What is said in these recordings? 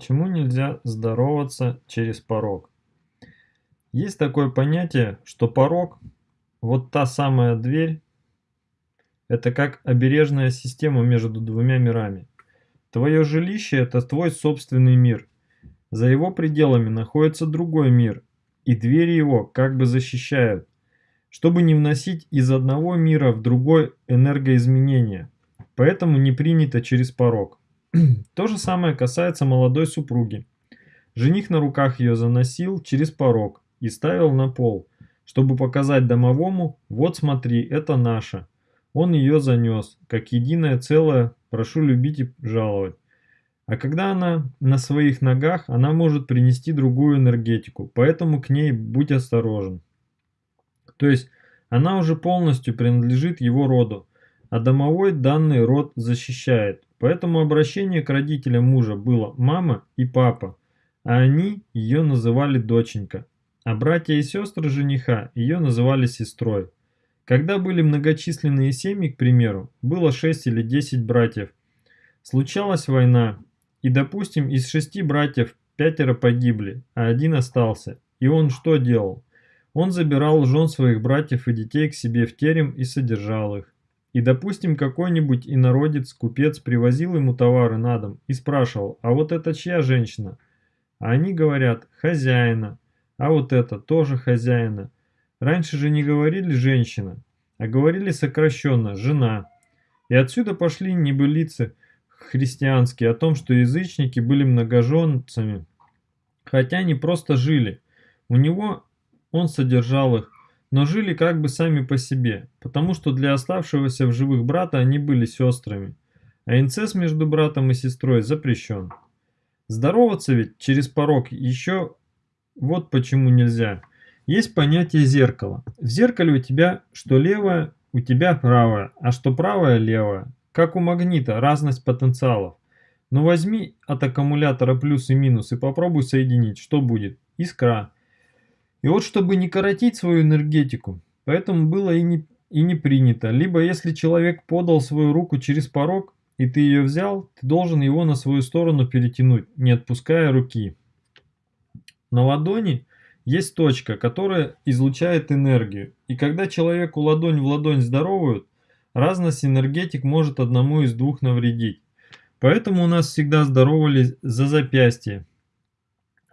Почему нельзя здороваться через порог? Есть такое понятие, что порог, вот та самая дверь, это как обережная система между двумя мирами. Твое жилище – это твой собственный мир. За его пределами находится другой мир, и двери его как бы защищают, чтобы не вносить из одного мира в другой энергоизменения. Поэтому не принято через порог. То же самое касается молодой супруги. Жених на руках ее заносил через порог и ставил на пол, чтобы показать домовому «вот смотри, это наша». Он ее занес, как единое целое, прошу любить и жаловать. А когда она на своих ногах, она может принести другую энергетику, поэтому к ней будь осторожен. То есть она уже полностью принадлежит его роду, а домовой данный род защищает. Поэтому обращение к родителям мужа было «мама» и «папа», а они ее называли «доченька», а братья и сестры жениха ее называли «сестрой». Когда были многочисленные семьи, к примеру, было 6 или 10 братьев, случалась война, и, допустим, из шести братьев пятеро погибли, а один остался, и он что делал? Он забирал жен своих братьев и детей к себе в терем и содержал их. И, допустим, какой-нибудь инородец, купец привозил ему товары на дом и спрашивал, а вот это чья женщина? А они говорят, хозяина. А вот это тоже хозяина. Раньше же не говорили женщина, а говорили сокращенно жена. И отсюда пошли небылицы христианские о том, что язычники были многоженцами, хотя они просто жили. У него он содержал их, но жили как бы сами по себе, потому что для оставшегося в живых брата они были сестрами, а инцест между братом и сестрой запрещен. Здороваться ведь через порог еще вот почему нельзя. Есть понятие зеркала. В зеркале у тебя что левое, у тебя правое, а что правое левое. Как у магнита, разность потенциалов. Но возьми от аккумулятора плюс и минус и попробуй соединить, что будет? Искра. И вот чтобы не коротить свою энергетику, поэтому было и не, и не принято. Либо если человек подал свою руку через порог, и ты ее взял, ты должен его на свою сторону перетянуть, не отпуская руки. На ладони есть точка, которая излучает энергию. И когда человеку ладонь в ладонь здоровают, разность энергетик может одному из двух навредить. Поэтому у нас всегда здоровались за запястье,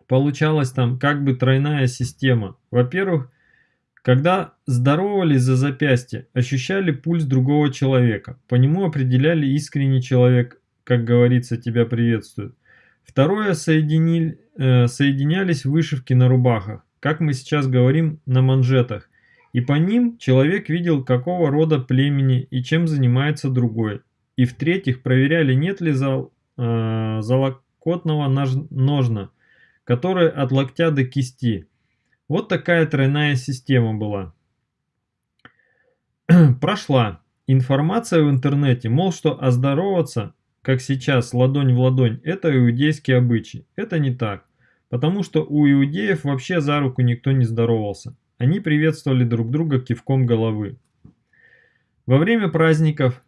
получалась там как бы тройная система. Во-первых, когда здоровались за запястье, ощущали пульс другого человека, по нему определяли искренний человек, как говорится, тебя приветствует. Второе, соединили, э, соединялись вышивки на рубахах, как мы сейчас говорим, на манжетах, и по ним человек видел, какого рода племени и чем занимается другой. И в-третьих, проверяли, нет ли зал, э, залокотного ножна, которая от локтя до кисти. Вот такая тройная система была. Прошла. Информация в интернете, мол, что оздороваться, как сейчас, ладонь в ладонь, это иудейский обычай. Это не так. Потому что у иудеев вообще за руку никто не здоровался. Они приветствовали друг друга кивком головы. Во время праздников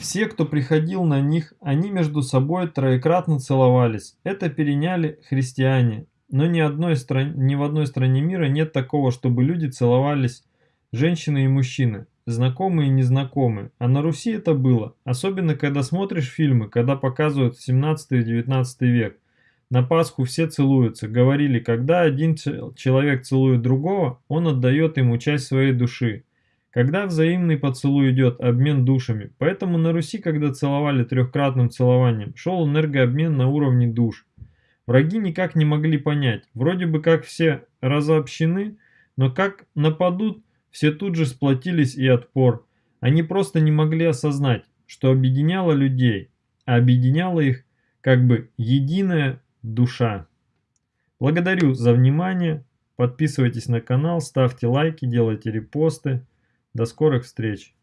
все, кто приходил на них, они между собой троекратно целовались. Это переняли христиане. Но ни, одной стране, ни в одной стране мира нет такого, чтобы люди целовались, женщины и мужчины, знакомые и незнакомые. А на Руси это было. Особенно, когда смотришь фильмы, когда показывают 17 и 19 век. На Пасху все целуются. Говорили, когда один человек целует другого, он отдает ему часть своей души. Когда взаимный поцелуй идет, обмен душами. Поэтому на Руси, когда целовали трехкратным целованием, шел энергообмен на уровне душ. Враги никак не могли понять, вроде бы как все разобщены, но как нападут, все тут же сплотились и отпор. Они просто не могли осознать, что объединяло людей, а объединяла их как бы единая душа. Благодарю за внимание, подписывайтесь на канал, ставьте лайки, делайте репосты. До скорых встреч!